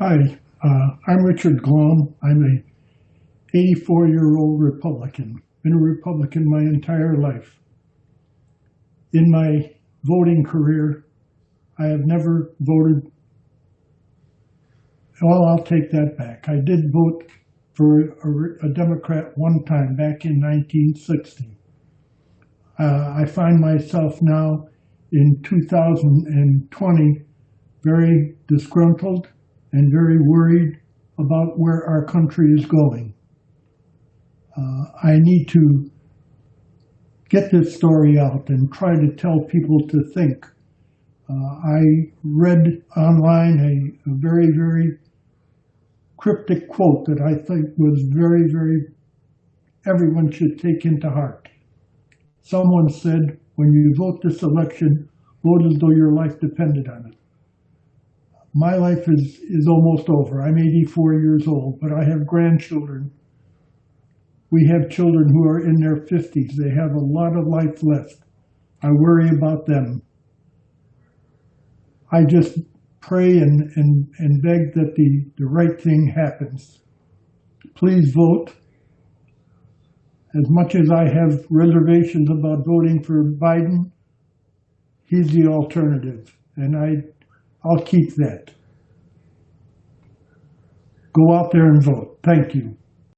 Hi, uh, I'm Richard Glom. I'm a 84-year-old Republican. Been a Republican my entire life. In my voting career, I have never voted. Well, I'll take that back. I did vote for a, a Democrat one time back in 1960. Uh, I find myself now in 2020 very disgruntled and very worried about where our country is going. Uh, I need to get this story out and try to tell people to think. Uh, I read online a, a very, very cryptic quote that I think was very, very, everyone should take into heart. Someone said, when you vote this election, vote as though your life depended on it my life is, is almost over. I'm 84 years old, but I have grandchildren. We have children who are in their 50s. They have a lot of life left. I worry about them. I just pray and, and, and beg that the, the right thing happens. Please vote. As much as I have reservations about voting for Biden, he's the alternative. And I I'll keep that. Go out there and vote. Thank you.